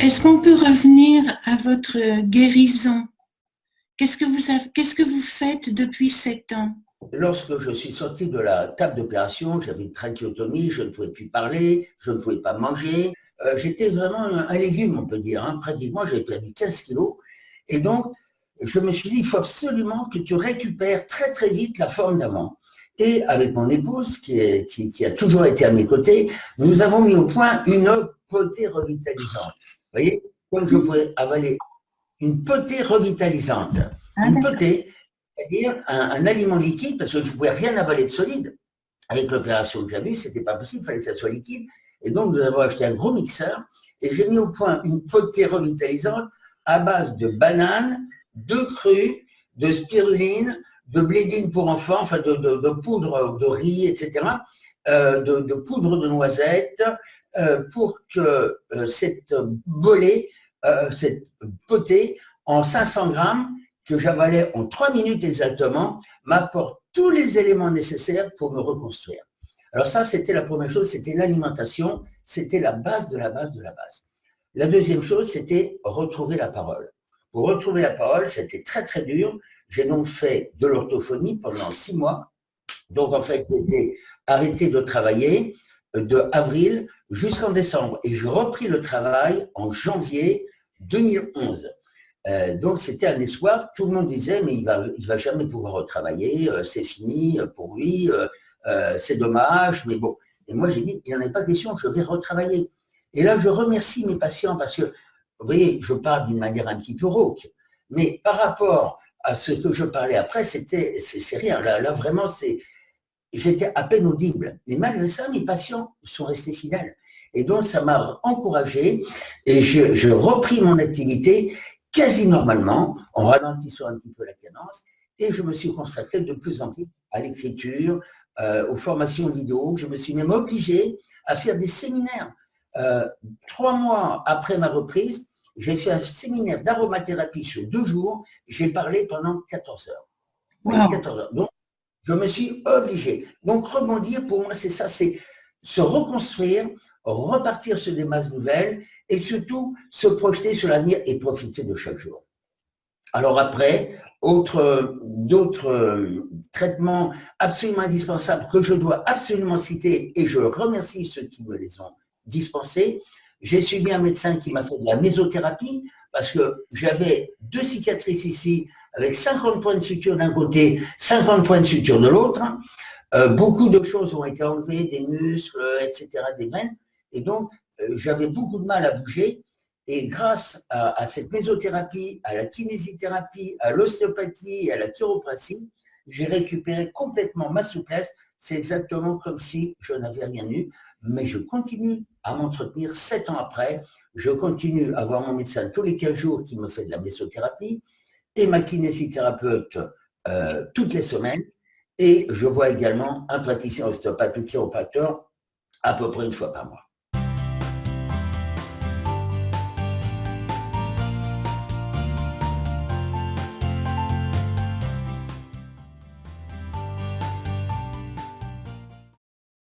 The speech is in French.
Est-ce qu'on peut revenir à votre guérison? Qu'est-ce que vous faites depuis sept ans? Lorsque je suis sorti de la table d'opération, j'avais une trachéotomie, je ne pouvais plus parler, je ne pouvais pas manger. Euh, j'étais vraiment un, légume, on peut dire. Hein. Pratiquement, j'avais perdu 15 kilos. Et donc, je me suis dit, il faut absolument que tu récupères très très vite la forme d'avant. Et avec mon épouse, qui, a toujours été à mes côtés, nous avons mis au point une potée revitalisante. Vous voyez, comme je pouvais avaler une potée revitalisante. Ah, une potée, c'est-à-dire un, aliment liquide, parce que je ne pouvais rien avaler de solide. Avec l'opération que j'avais ce n'était pas possible, il fallait que ça soit liquide. Et donc, nous avons acheté un gros mixeur et j'ai mis au point une potée revitalisante à base de bananes, de crues, de spiruline, de blédine pour enfants, enfin de, poudre de riz, etc., euh, de, poudre de noisettes, pour que euh, cette bolée, cette potée, en 500 grammes, que j'avalais en 3 minutes exactement, m'apporte tous les éléments nécessaires pour me reconstruire. Alors ça, c'était la première chose, c'était l'alimentation, c'était la base de la base de la base. La deuxième chose, c'était retrouver la parole. Pour retrouver la parole, c'était très très dur. J'ai donc fait de l'orthophonie pendant six mois. Donc en fait, j'ai arrêté de travailler de avril jusqu'en décembre. Et je repris le travail en janvier 2011. Euh, donc c'était un espoir. Tout le monde disait, mais il ne va, jamais pouvoir retravailler, euh, c'est fini pour lui, euh, c'est dommage, mais bon. Et moi j'ai dit, il n'y en a pas question, je vais retravailler. Et là, je remercie mes patients parce que, vous voyez, je parle d'une manière un petit peu rauque, mais par rapport à ce que je parlais après, c'était, c'est rien. Là vraiment, c'est, j'étais à peine audible. Mais malgré ça, mes patients sont restés fidèles. Et donc, ça m'a encouragé et je, repris mon activité quasi normalement, en ralentissant un petit peu la cadence, et je me suis consacré de plus en plus à l'écriture, euh, aux formations vidéo. Je me suis même obligé à faire des séminaires. Euh, trois mois après ma reprise, j'ai fait un séminaire d'aromathérapie sur deux jours. J'ai parlé pendant 14 heures. 14 heures. Donc, je me suis obligé. Donc, rebondir, pour moi, c'est ça, c'est se reconstruire, repartir sur des masses nouvelles et surtout se projeter sur l'avenir et profiter de chaque jour. Alors après, d'autres traitements absolument indispensables que je dois absolument citer et je remercie ceux qui me les ont dispensés. J'ai suivi un médecin qui m'a fait de la mésothérapie parce que j'avais deux cicatrices ici avec 50 points de suture d'un côté, 50 points de suture de l'autre. Euh, beaucoup de choses ont été enlevées, des muscles, etc., des veines. Et donc, euh, j'avais beaucoup de mal à bouger. Et grâce à, cette mésothérapie, à la kinésithérapie, à l'ostéopathie et à la chiropratie, j'ai récupéré complètement ma souplesse. C'est exactement comme si je n'avais rien eu. Mais je continue à m'entretenir sept ans après. Je continue à voir mon médecin tous les 15 jours qui me fait de la mésothérapie et ma kinésithérapeute euh, toutes les semaines. Et je vois également un praticien ostéopathe ou chiropracteur à peu près une fois par mois.